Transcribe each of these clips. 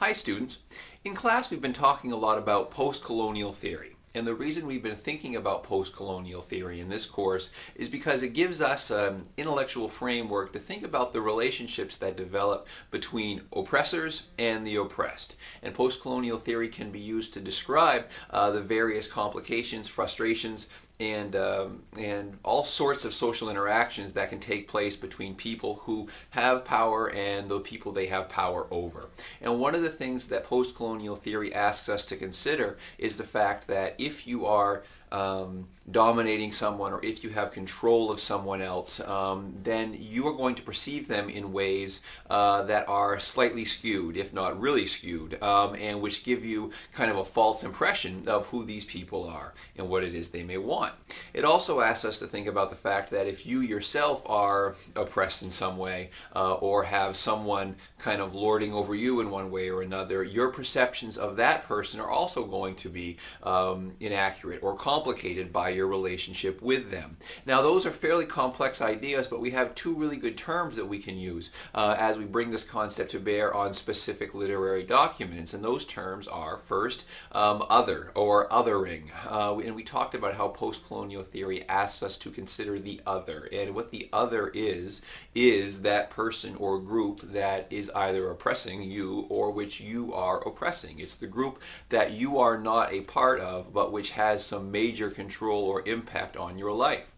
Hi students. In class we've been talking a lot about post-colonial theory. And the reason we've been thinking about post-colonial theory in this course is because it gives us an intellectual framework to think about the relationships that develop between oppressors and the oppressed. And post-colonial theory can be used to describe uh, the various complications, frustrations, and um, and all sorts of social interactions that can take place between people who have power and the people they have power over. And one of the things that post-colonial theory asks us to consider is the fact that if you are um, dominating someone or if you have control of someone else, um, then you are going to perceive them in ways uh, that are slightly skewed, if not really skewed, um, and which give you kind of a false impression of who these people are and what it is they may want. It also asks us to think about the fact that if you yourself are oppressed in some way uh, or have someone kind of lording over you in one way or another, your perceptions of that person are also going to be um, inaccurate or complicated by your relationship with them. Now those are fairly complex ideas, but we have two really good terms that we can use uh, as we bring this concept to bear on specific literary documents. And those terms are first, um, other or othering. Uh, and we talked about how post-colonial theory asks us to consider the other. And what the other is, is that person or group that is either oppressing you or which you are oppressing. It's the group that you are not a part of, but which has some major major control or impact on your life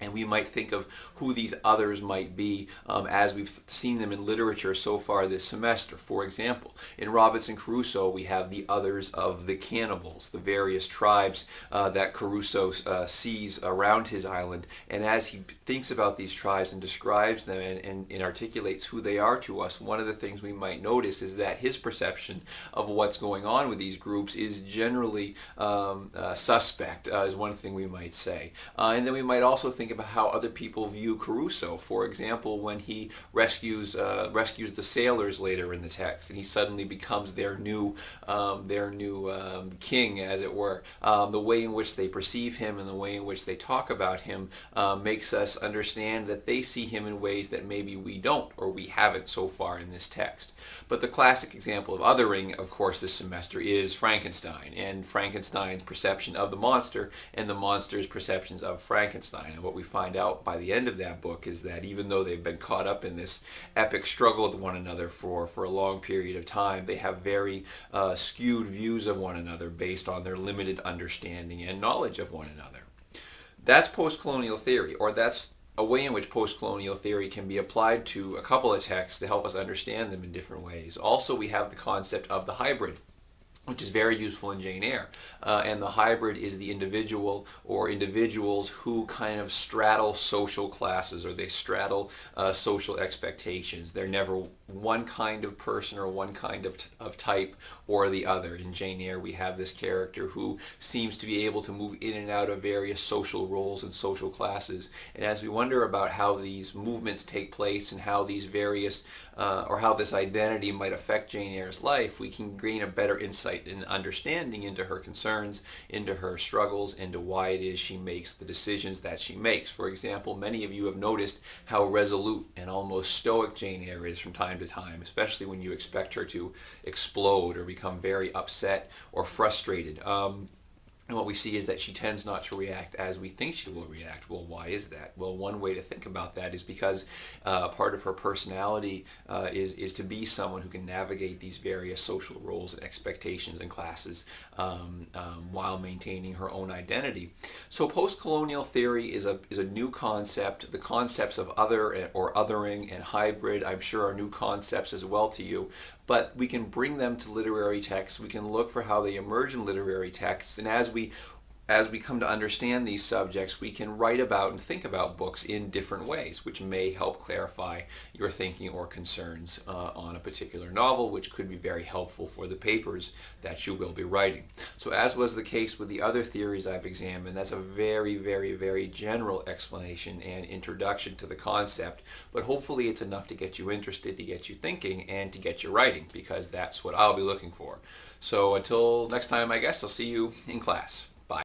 and we might think of who these others might be um, as we've seen them in literature so far this semester. For example, in Robinson Crusoe we have the others of the cannibals, the various tribes uh, that Crusoe uh, sees around his island and as he thinks about these tribes and describes them and, and, and, articulates who they are to us, one of the things we might notice is that his perception of what's going on with these groups is generally um, uh, suspect, uh, is one thing we might say. Uh, and then we might also think about how other people view Crusoe. For example, when he rescues uh, rescues the sailors later in the text, and he suddenly becomes their new um, their new um, king, as it were. Um, the way in which they perceive him and the way in which they talk about him uh, makes us understand that they see him in ways that maybe we don't or we haven't so far in this text. But the classic example of othering, of course, this semester is Frankenstein and Frankenstein's perception of the monster and the monster's perceptions of Frankenstein. And what we find out by the end of that book is that even though they've been caught up in this epic struggle with one another for, for a long period of time, they have very uh, skewed views of one another based on their limited understanding and knowledge of one another. That's post-colonial theory, or that's a way in which post-colonial theory can be applied to a couple of texts to help us understand them in different ways. Also, we have the concept of the hybrid which is very useful in Jane Eyre. Uh, and the hybrid is the individual or individuals who kind of straddle social classes or they straddle uh, social expectations. They're never one kind of person or one kind of, of type or the other. In Jane Eyre we have this character who seems to be able to move in and out of various social roles and social classes. And as we wonder about how these movements take place and how these various uh, or how this identity might affect Jane Eyre's life, we can gain a better insight insight and understanding into her concerns, into her struggles, into why it is she makes the decisions that she makes. For example, many of you have noticed how resolute and almost stoic Jane Eyre is from time to time, especially when you expect her to explode or become very upset or frustrated. Um, and what we see is that she tends not to react as we think she will react. Well, why is that? Well, one way to think about that is because uh, part of her personality uh, is, is to be someone who can navigate these various social roles and expectations and classes um, um, while maintaining her own identity. So post-colonial theory is a, is a new concept. The concepts of other or othering and hybrid, I'm sure are new concepts as well to you but we can bring them to literary texts. We can look for how they emerge in literary texts, and as we as we come to understand these subjects, we can write about and think about books in different ways, which may help clarify your thinking or concerns uh, on a particular novel, which could be very helpful for the papers that you will be writing. So as was the case with the other theories I've examined, that's a very, very, very general explanation and introduction to the concept, but hopefully it's enough to get you interested, to get you thinking, and to get you writing, because that's what I'll be looking for. So until next time, I guess, I'll see you in class.